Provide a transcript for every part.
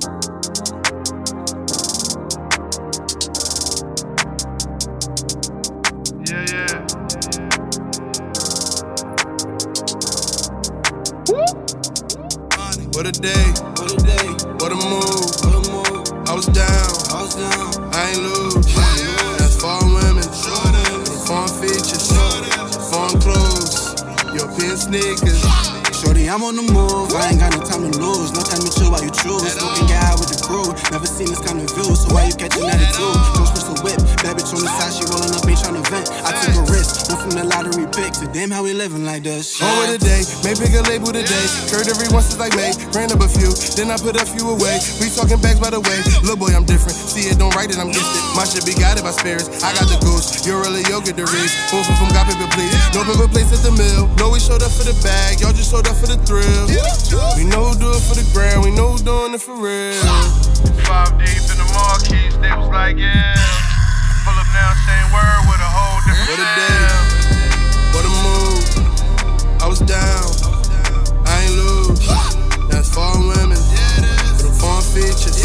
Yeah, yeah. What a day, what a day, what a move, what a move. I was down, I was down, I ain't lose. That's foreign women, foreign features, foreign clothes, European sneakers. Shorty, I'm on the move. I ain't got no time to lose. No time to chill while you choose. No Never seen this kind of view, so why you catching attitude? Jones the whip. Bad bitch on the side, she rolling up, ain't tryna vent. I took a risk. Went from the lottery pick to damn how we living like this. On with the day, may pick a label today. Curved every once since like May. Ran up a few, then I put a few away. We talking bags by the way. Little boy, I'm different. See it, don't write it, I'm gifted. My shit be guided by spirits. I got the goose, you're really yoga get the reach. Both of them got paper, please. No paper place at the mill. No, we showed up for the bag, y'all just showed up for the thrill. We know who do it for the ground, we know who doing it for real. Five deep in the marquees, they was like, yeah. Pull up now, same word with a whole different What a day, what a move. I was down, I ain't lose. That's foreign women, with them foreign features,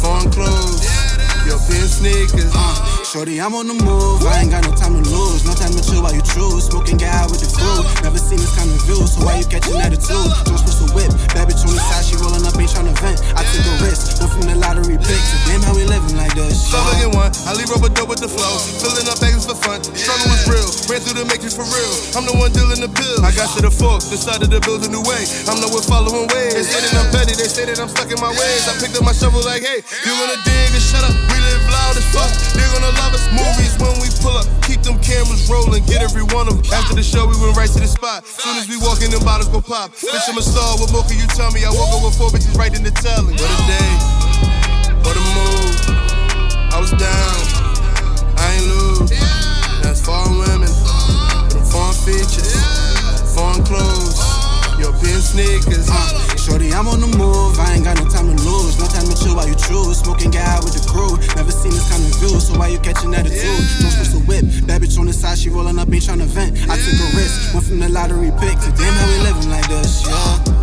foreign clothes, European sneakers. Shorty, I'm on the move. I ain't got no time to lose. No time to chill while you choose. Smoking guy with the crew. Never seen this kind of view, so why you catching attitude? Rubber dope with the flow. Filling up bags for fun. Struggle was real. Ran through the matrix for real. I'm the one dealing the pill. I got to the fork, decided to build a new way. I'm the one following ways. They say that I'm petty, they say that I'm stuck in my ways. I picked up my shovel like, hey, you gonna dig and shut up. We live loud as fuck. They're gonna love us. Movies when we pull up. Keep them cameras rolling, get every one of them. After the show, we went right to the spot. Soon as we walk in, them bottles go pop. Bitch, I'm a star. What more can you tell me? I woke up with four bitches right in the telling. Sneakers. Shorty, I'm on the move. I ain't got no time to lose. No time to chill while you choose. Smoking guy with the crew. Never seen this kind of view, so why you catching attitude? Jones crystal whip. Bad bitch on the side, she rolling up, ain't trying to vent. I took a risk. Went from the lottery pick to damn how we living like this, yeah.